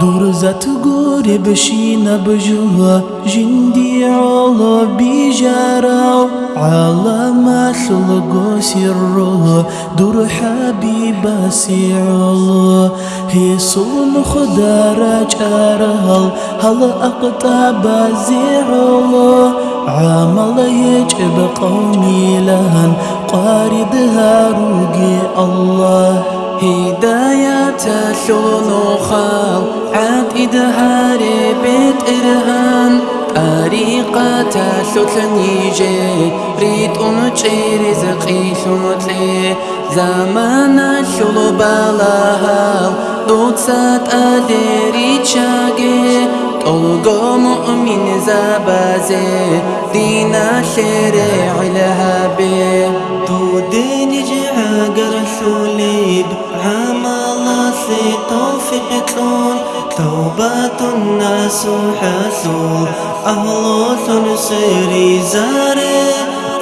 درزت گوری بشین بجوا جندي على بيجارو على ما خلقو سرو دور حبيب سيعلو هي صون خدارج أرهل هل. أقطاب زيعلو عمل يجب قومي لهن. قارد هاروقي الله. هدایت شلو خال عاد ادهار بيت ارهان طريقة شتلني جي ريت أمتشي رزقي شنوتلي زمان شلو بلاها دوت سات أدري تشاقي طلقو مؤمن زبازي دينا شريع الهبي دودين جعاقر شوليب عمال في توفيقون توبة الناس حسول أهل سيري زاري.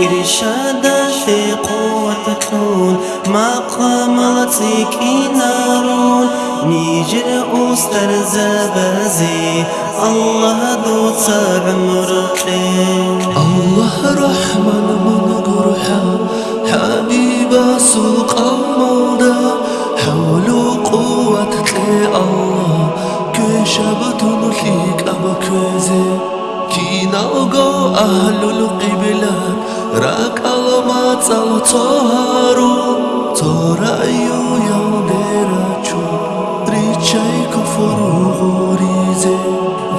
إرشاد كون مقام لطيكي نارون نيجر أستر زبازي الله دوت عمرك الله رحمن من قرحة حبيب سوق الموضى حول قوتك الله كشبت لك أبكزي كينا أغو أهل القبلة راك ألمات الطهارو ترأيو يوم ديراتشو ريتشاي كفر غوريزي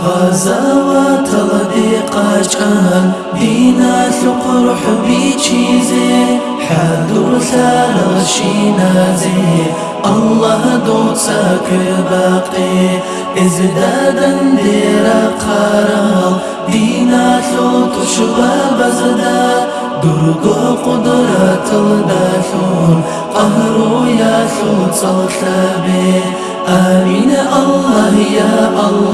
غزوات الضيقة كان دينا ثقر حبي چيزي حضر ثار شينازي الله دوت ساكر باقي ازدادا ديرا قرال دينا ثوت شباب زدا درقو قدرة الداثون قهرو يا ثوت صلتابي آمين الله يا الله.